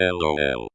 LOL